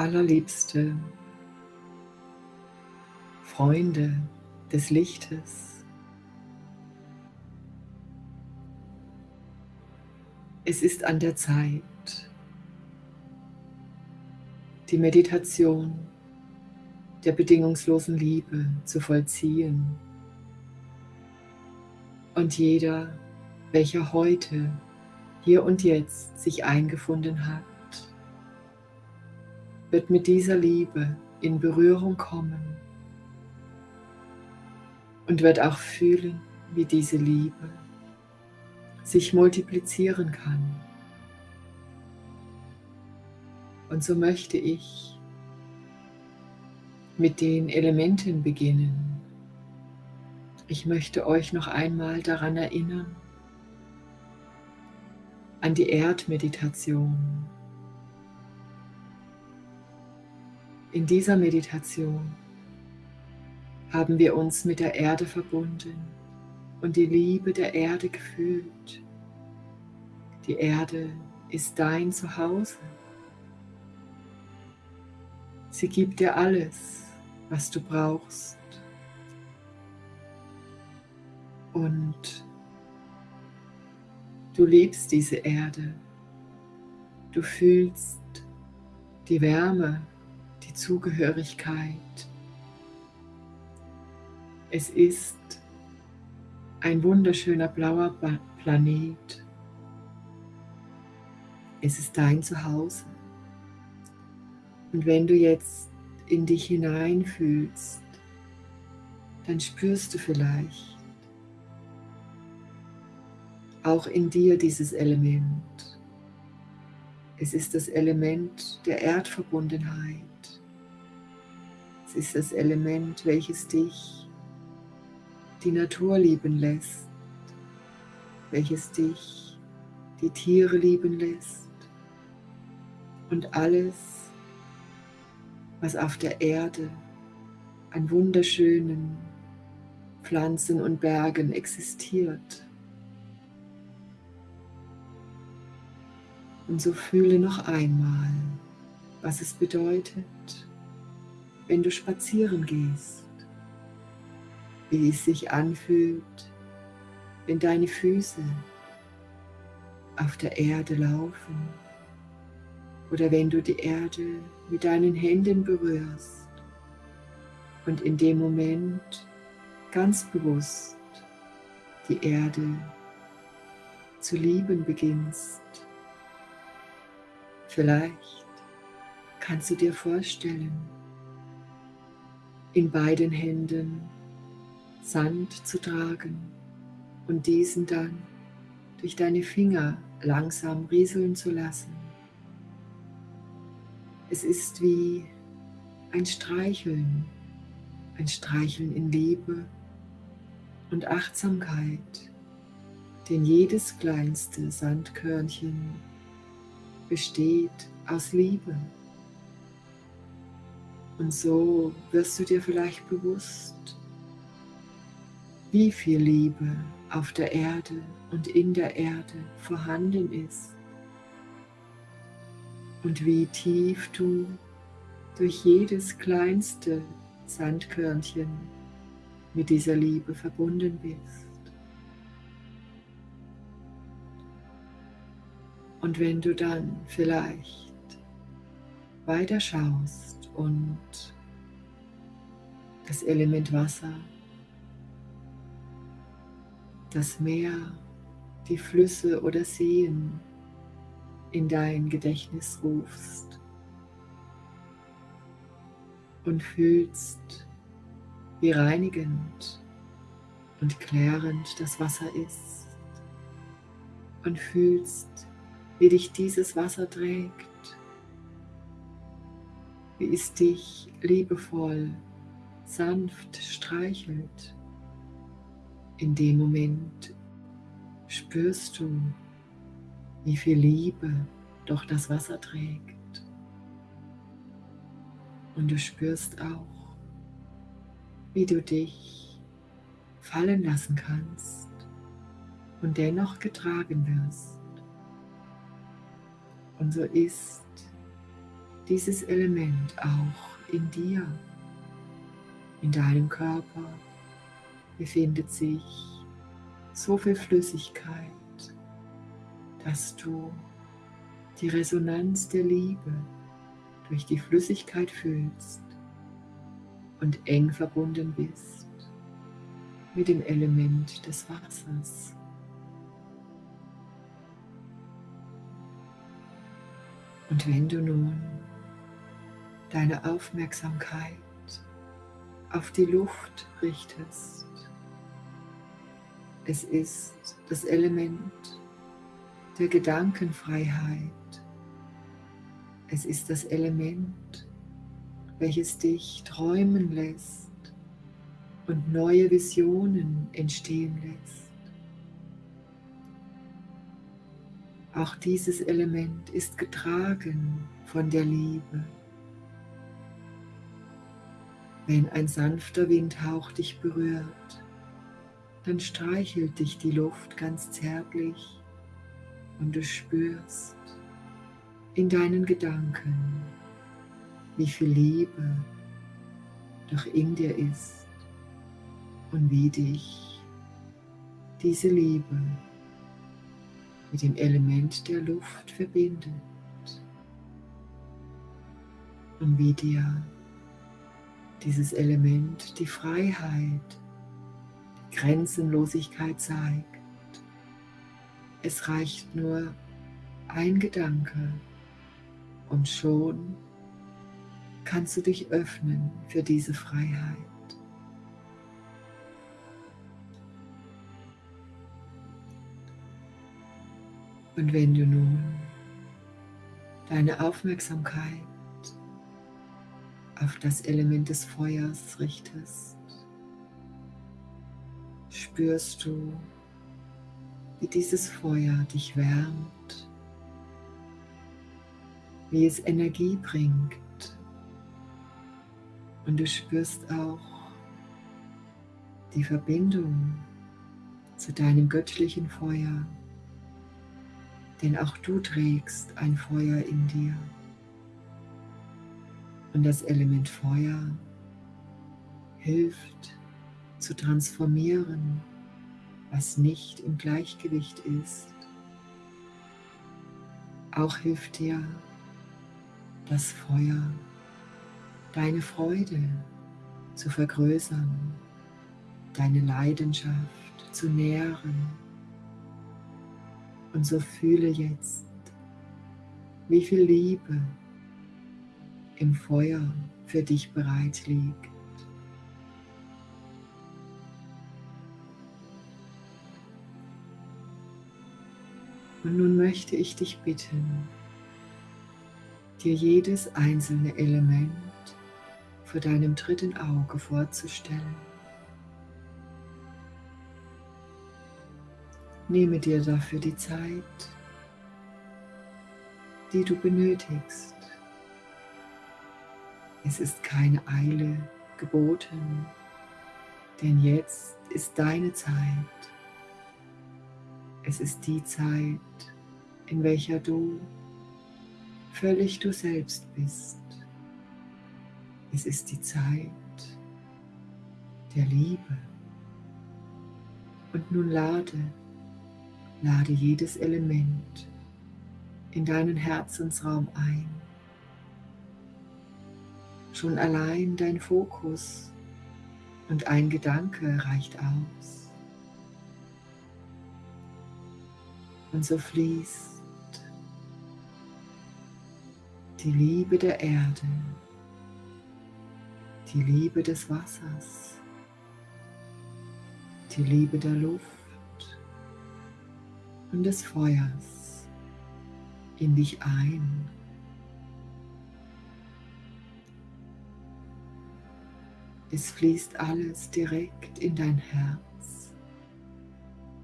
allerliebste Freunde des Lichtes. Es ist an der Zeit, die Meditation der bedingungslosen Liebe zu vollziehen. Und jeder, welcher heute, hier und jetzt sich eingefunden hat, wird mit dieser Liebe in Berührung kommen und wird auch fühlen, wie diese Liebe sich multiplizieren kann. Und so möchte ich mit den Elementen beginnen. Ich möchte euch noch einmal daran erinnern, an die Erdmeditation. In dieser Meditation haben wir uns mit der Erde verbunden und die Liebe der Erde gefühlt. Die Erde ist dein Zuhause. Sie gibt dir alles, was du brauchst. Und du liebst diese Erde. Du fühlst die Wärme die Zugehörigkeit. Es ist ein wunderschöner blauer Planet. Es ist dein Zuhause. Und wenn du jetzt in dich hineinfühlst, dann spürst du vielleicht auch in dir dieses Element. Es ist das Element der Erdverbundenheit. Es ist das Element, welches dich die Natur lieben lässt, welches dich die Tiere lieben lässt und alles, was auf der Erde an wunderschönen Pflanzen und Bergen existiert. Und so fühle noch einmal, was es bedeutet, wenn du spazieren gehst, wie es sich anfühlt, wenn deine Füße auf der Erde laufen oder wenn du die Erde mit deinen Händen berührst und in dem Moment ganz bewusst die Erde zu lieben beginnst. Vielleicht kannst du dir vorstellen, in beiden Händen Sand zu tragen und diesen dann durch deine Finger langsam rieseln zu lassen. Es ist wie ein Streicheln, ein Streicheln in Liebe und Achtsamkeit, denn jedes kleinste Sandkörnchen besteht aus Liebe. Und so wirst du dir vielleicht bewusst, wie viel Liebe auf der Erde und in der Erde vorhanden ist und wie tief du durch jedes kleinste Sandkörnchen mit dieser Liebe verbunden bist. Und wenn du dann vielleicht weiter schaust, und das Element Wasser, das Meer, die Flüsse oder Seen in dein Gedächtnis rufst und fühlst, wie reinigend und klärend das Wasser ist und fühlst, wie dich dieses Wasser trägt wie es dich liebevoll, sanft streichelt. In dem Moment spürst du, wie viel Liebe doch das Wasser trägt. Und du spürst auch, wie du dich fallen lassen kannst und dennoch getragen wirst. Und so ist dieses Element auch in dir, in deinem Körper befindet sich so viel Flüssigkeit, dass du die Resonanz der Liebe durch die Flüssigkeit fühlst und eng verbunden bist mit dem Element des Wassers. Und wenn du nun deine Aufmerksamkeit auf die Luft richtest, es ist das Element der Gedankenfreiheit. Es ist das Element, welches dich träumen lässt und neue Visionen entstehen lässt. Auch dieses Element ist getragen von der Liebe. Wenn ein sanfter Windhauch dich berührt, dann streichelt dich die Luft ganz zärtlich und du spürst in deinen Gedanken, wie viel Liebe doch in dir ist und wie dich diese Liebe mit dem Element der Luft verbindet und wie dir dieses Element die Freiheit, die Grenzenlosigkeit zeigt. Es reicht nur ein Gedanke und schon kannst du dich öffnen für diese Freiheit. Und wenn du nun deine Aufmerksamkeit auf das Element des Feuers richtest, spürst du, wie dieses Feuer dich wärmt, wie es Energie bringt. Und du spürst auch die Verbindung zu deinem göttlichen Feuer, denn auch du trägst ein Feuer in dir. Und das Element Feuer hilft zu transformieren, was nicht im Gleichgewicht ist. Auch hilft dir das Feuer, deine Freude zu vergrößern, deine Leidenschaft zu nähren. Und so fühle jetzt, wie viel Liebe im Feuer für dich bereit liegt. Und nun möchte ich dich bitten, dir jedes einzelne Element vor deinem dritten Auge vorzustellen. Nehme dir dafür die Zeit, die du benötigst. Es ist keine Eile geboten, denn jetzt ist deine Zeit. Es ist die Zeit, in welcher du völlig du selbst bist. Es ist die Zeit der Liebe. Und nun lade, lade jedes Element in deinen Herzensraum ein. Schon allein dein Fokus und ein Gedanke reicht aus. Und so fließt die Liebe der Erde, die Liebe des Wassers, die Liebe der Luft und des Feuers in dich ein. Es fließt alles direkt in dein Herz,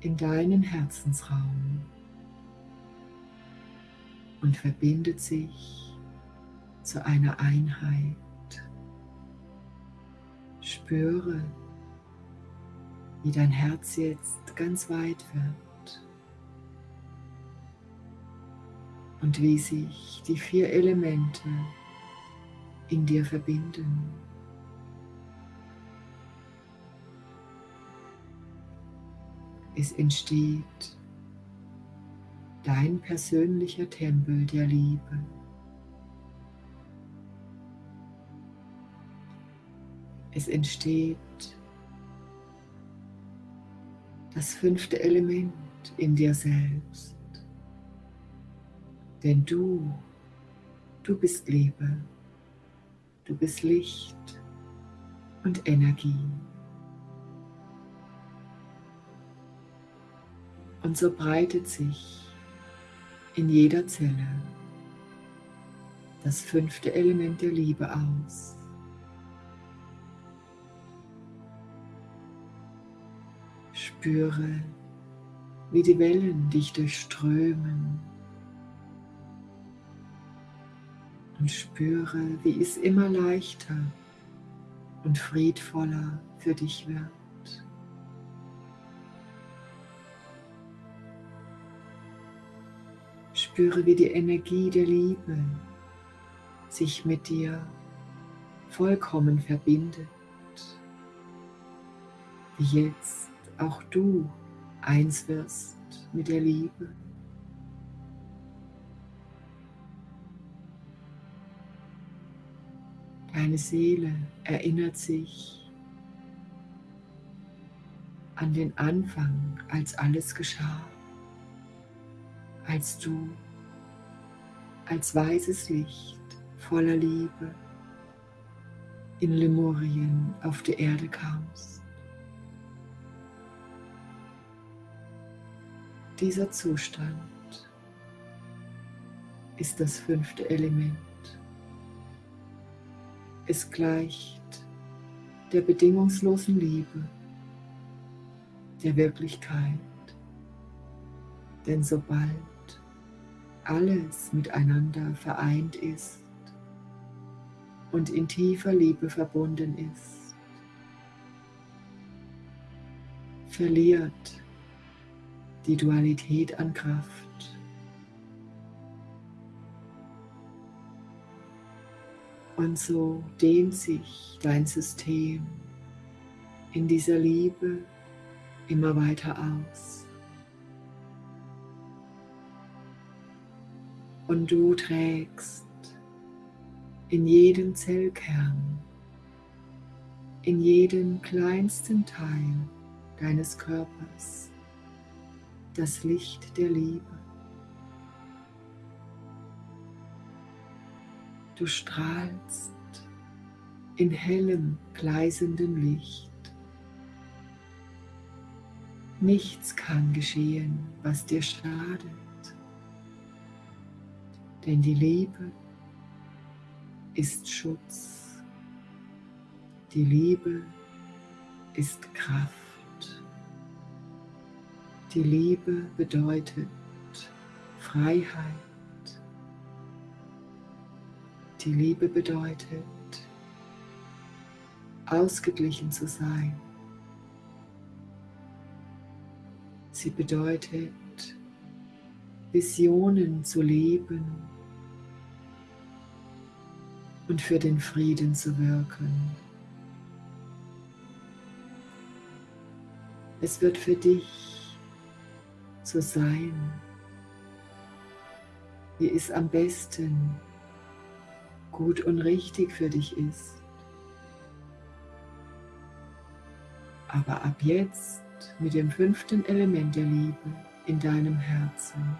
in deinen Herzensraum und verbindet sich zu einer Einheit. Spüre, wie dein Herz jetzt ganz weit wird und wie sich die vier Elemente in dir verbinden. Es entsteht dein persönlicher Tempel der Liebe. Es entsteht das fünfte Element in dir selbst. Denn du, du bist Liebe, du bist Licht und Energie. Und so breitet sich in jeder Zelle das fünfte Element der Liebe aus. Spüre, wie die Wellen dich durchströmen und spüre, wie es immer leichter und friedvoller für dich wird. Spüre, wie die Energie der Liebe sich mit dir vollkommen verbindet, wie jetzt auch du eins wirst mit der Liebe. Deine Seele erinnert sich an den Anfang, als alles geschah, als du als weißes Licht voller Liebe in Lemurien auf die Erde kamst. Dieser Zustand ist das fünfte Element. Es gleicht der bedingungslosen Liebe, der Wirklichkeit. Denn sobald alles miteinander vereint ist und in tiefer Liebe verbunden ist, verliert die Dualität an Kraft. Und so dehnt sich dein System in dieser Liebe immer weiter aus. Und du trägst in jedem Zellkern, in jedem kleinsten Teil deines Körpers das Licht der Liebe. Du strahlst in hellem, gleißendem Licht. Nichts kann geschehen, was dir schadet, denn die Liebe ist Schutz. Die Liebe ist Kraft. Die Liebe bedeutet Freiheit. Die Liebe bedeutet ausgeglichen zu sein. Sie bedeutet Visionen zu leben und für den Frieden zu wirken. Es wird für dich zu sein, wie es am besten gut und richtig für dich ist. Aber ab jetzt mit dem fünften Element der Liebe in deinem Herzen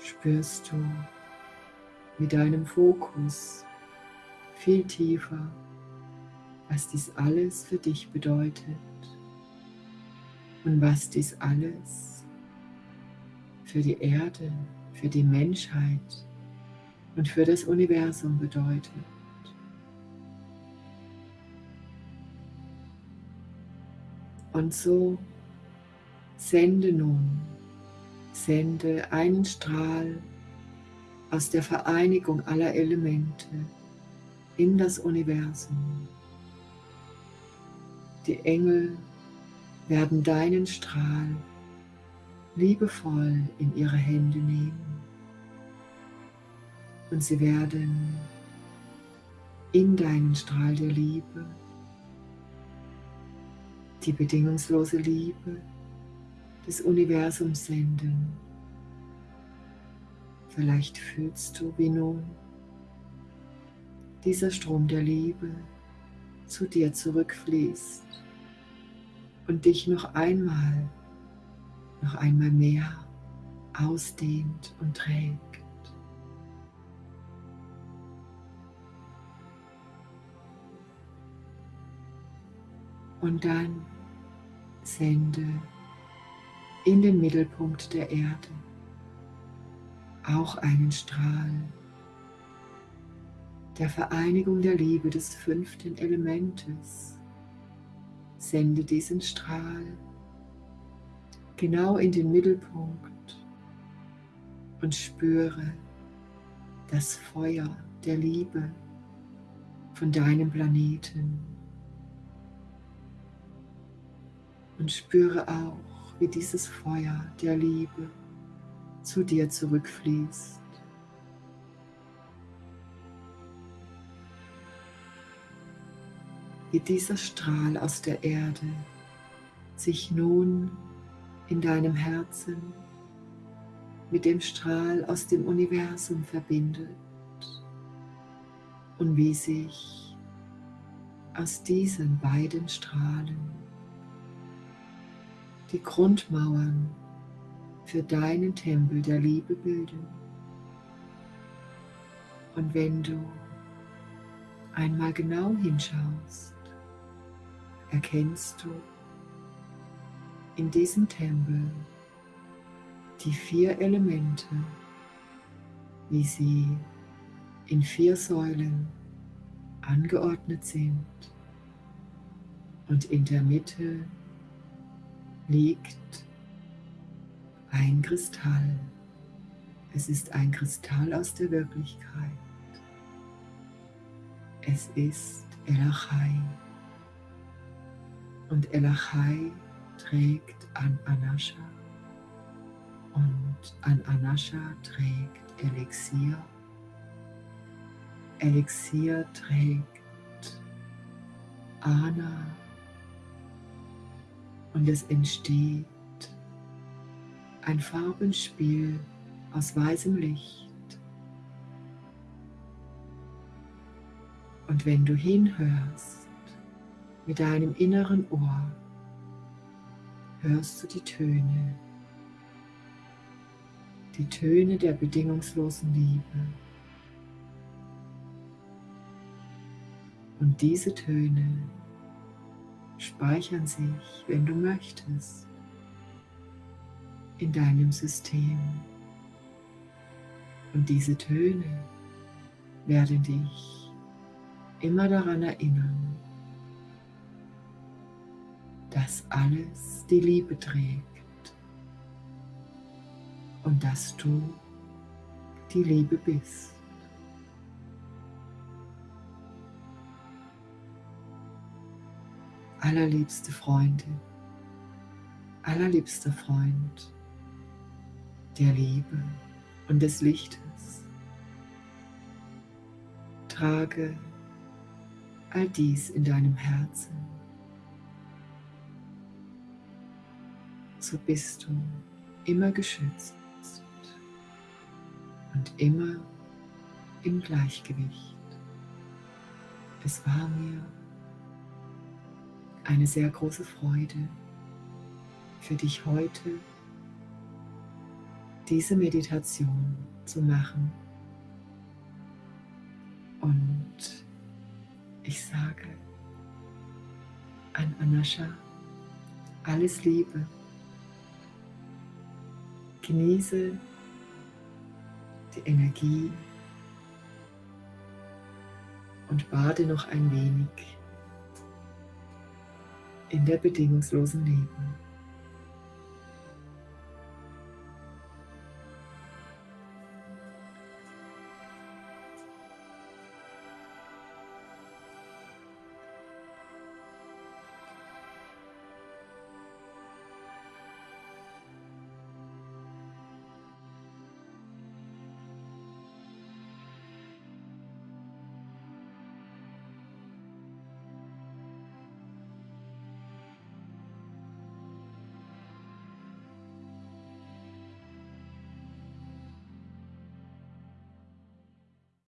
spürst du mit deinem Fokus viel tiefer, was dies alles für dich bedeutet und was dies alles für die Erde, für die Menschheit und für das Universum bedeutet. Und so sende nun, sende einen Strahl aus der Vereinigung aller Elemente in das Universum. Die Engel werden deinen Strahl liebevoll in ihre Hände nehmen Und sie werden in deinen Strahl der Liebe die bedingungslose Liebe des Universums senden. Vielleicht fühlst du, wie nun dieser Strom der Liebe zu dir zurückfließt und dich noch einmal, noch einmal mehr ausdehnt und trägt. Und dann sende in den Mittelpunkt der Erde auch einen Strahl der Vereinigung der Liebe des fünften Elementes. Sende diesen Strahl genau in den Mittelpunkt und spüre das Feuer der Liebe von deinem Planeten. Und spüre auch, wie dieses Feuer der Liebe zu dir zurückfließt. Wie dieser Strahl aus der Erde sich nun in deinem Herzen mit dem Strahl aus dem Universum verbindet und wie sich aus diesen beiden Strahlen die Grundmauern für deinen Tempel der Liebe bilden. Und wenn du einmal genau hinschaust, erkennst du in diesem Tempel die vier Elemente, wie sie in vier Säulen angeordnet sind und in der Mitte liegt ein Kristall. Es ist ein Kristall aus der Wirklichkeit. Es ist Elachai. Und Elachai trägt an Anascha und an Anascha trägt Elixier. Elixier trägt Ana und es entsteht ein Farbenspiel aus weißem Licht. Und wenn du hinhörst mit deinem inneren Ohr, hörst du die Töne, die Töne der bedingungslosen Liebe. Und diese Töne speichern sich, wenn du möchtest, in deinem System. Und diese Töne werden dich immer daran erinnern, dass alles die Liebe trägt und dass du die Liebe bist. allerliebste Freundin, allerliebster Freund der Liebe und des Lichtes. Trage all dies in deinem Herzen. So bist du immer geschützt und immer im Gleichgewicht. Es war mir eine sehr große Freude für dich heute diese Meditation zu machen. Und ich sage an Anascha alles Liebe. Genieße die Energie und bade noch ein wenig in der bedingungslosen Liebe.